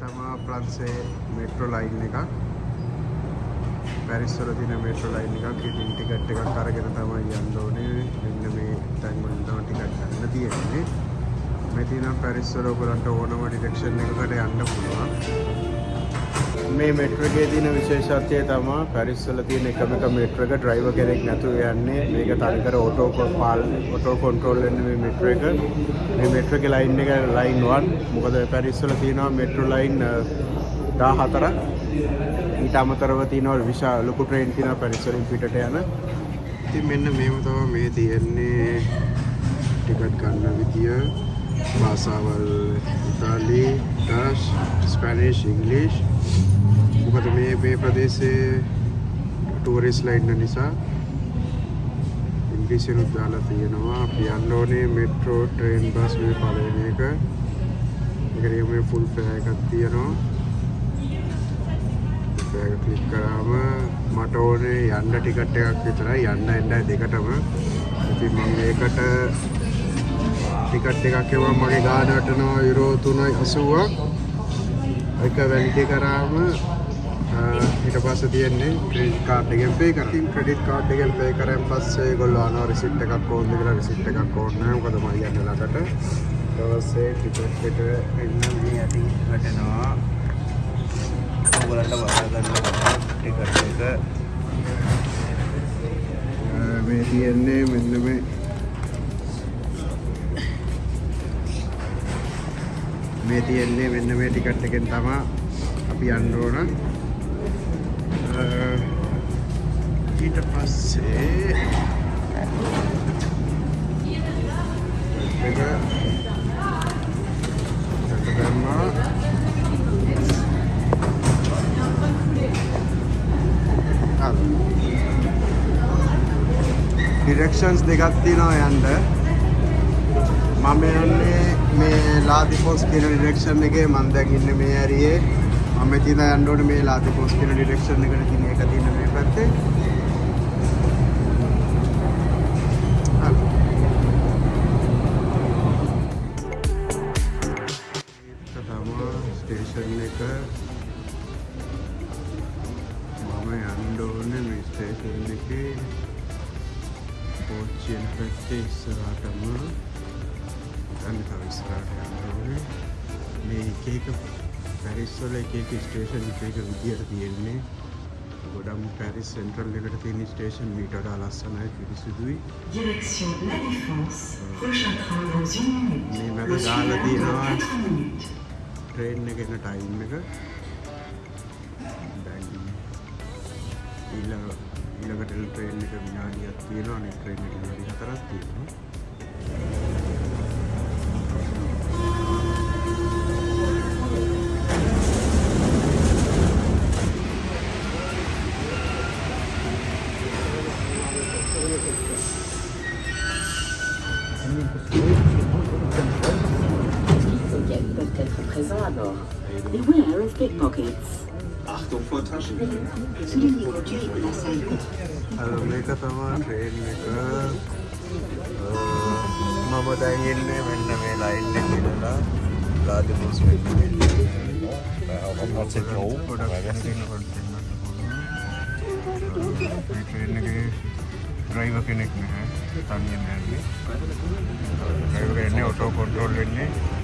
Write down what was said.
තමා ප්‍රන්සේ metro line එකක්. පැරිස්වල තින මෙට්‍රෝ ලයින් එකක්. ඉතින් ටිකට් එකක් අරගෙන තමයි යන්න ඕනේ. මෙන්න මේ තැන් වලින් තමයි ටිකට් ගන්න තියෙන්නේ. මේ තියෙන පැරිස්වල ඔයගලන්ට ඕනම ඩිරෙක්ෂන් එකකට යන්න පුළුවන්. මේ මෙට්‍රෝ එකේ තියෙන විශේෂත්වය තමයි පැරිස්වල තියෙන එකම එක මෙට්‍රෝ එක ඩ්‍රයිවර් කෙනෙක් නැතුව යන්නේ. මේක තනිකර ඔටෝ පාල් ඔටෝ කන්ට්‍රෝල් වෙන්නේ මේ මෙට්‍රෝ එක. මේ මෙට්‍රෝ එකේ ලයින් එක ලයින් 1 මොකද පැරිස්වල තියෙනවා මෙට්‍රෝ ලයින් 14ක් ඊට අමතරව තියෙනවා විශාල ලොකු ට්‍රේන් තියෙනවා පැරිස් වලින් පිටට යන. ඉතින් මෙන්න මේව තමයි මේ තියෙන්නේ. ටිකට් ගන්න විදිය. භාෂාවල් ඉතාලි ඩච් ස්පැනිෂ් ඉංග්ලිෂ් මොකද මේ මේ ප්‍රදේශයේ ටූරිස්ට් ලයින් නිසා ඉංග්‍රීසියෙන්ුත් දාලා තියෙනවා අපි යන්න ඕනේ මෙට්‍රෝ ට්‍රේන් බස් මේ පළවෙනි එක ඒකට මේ ෆුල් ෆෙයා එකක් තියෙනවා ෆෙයා එක ක්ලික් කරාම මට ඕනේ යන්න ටිකට් එකක් විතරයි යන්න එන්න දෙකටම ඉතින් මම ඒකට ටිකට් එකක් එවුවා මගේ ගාන වටනවා යුරෝ 3.80ක් එක වැලිඩේ කරාම ඊට පස්සේ තියෙන්නේ ක්‍රෙඩිට් කාඩ් එකෙන් පේ කරා. ඉතින් ක්‍රෙඩිට් කාඩ් එකෙන් පේ කරාන් පස්සේ ඒගොල්ලෝ අහනවා රිසිට් එකක් ඕනද කියලා රිසිට් එකක් ඕන නැහැ. මොකද මම යන්නේ ළඟට. ඊට පස්සේ ටිකට් එකට එන්න මේ යටි වැටෙනවා. ඔයගොල්ලන්ට වඩා ගන්න ටිකට් එක මේ තියෙන්නේ මෙන්න මේ මේ තියෙන්නේ මෙන්න මේ ටිකට් එකෙන් තමයි අපි යන්න ඕන. ඊට පස්සේ මේක ගන්නවා. ඩිරෙක්ෂන්ස් දෙකක් තියෙනවා යන්න. මම යන්නේ මේ ලාතිපොස් කියන ඩිරෙක්ෂන් එකේ. මම දැන් ඉන්නේ මේ ඇරියේ. මම තියෙන යන්න ඕනේ මේ ලාතිපොස් කියන ඩිරෙක්ෂන් එකට. තියෙන එක තියෙන මේ පැත්තේ. ස්ටේෂන් එක. මම යන්න ඕනේ මේ ස්ටේෂන් එකේ. පෝච්චියෙන් පැත්තේ ඉස්සරහටම. අන්න තව ඉස්සරහට යන්න ඕනේ. මේ එක එක පැරිස් වල එක එක ස්ටේෂන් එක එක විදියට තියෙන්නේ. ගොඩම් පැරිස් සෙන්ට්‍රල් එකට තියෙන ස්ටේෂන් මීට වඩා ලස්සනයි පිරිසිදුයි. Direction La Défense. Prochain train dans une minute. මේ Reçu දාලා තියෙනවා. 4 minutes. ට්‍රේන් එක එන ටයිම් එක ඊළඟ ඊළඟට ට්‍රේන් එක විනාඩියක් තියෙනවා. අනිත් ට්‍රේන් එක විනාඩි හතරක් තියෙනවා Beware of pickpockets. Achtung vor Taschendieben. Soulignez conduire la salle. අර මේක තමා ට්‍රේන් එක අ, මම දැන් ඉන්නේ මෙන්න මේ no iba a tener que estar bien en el día. Control.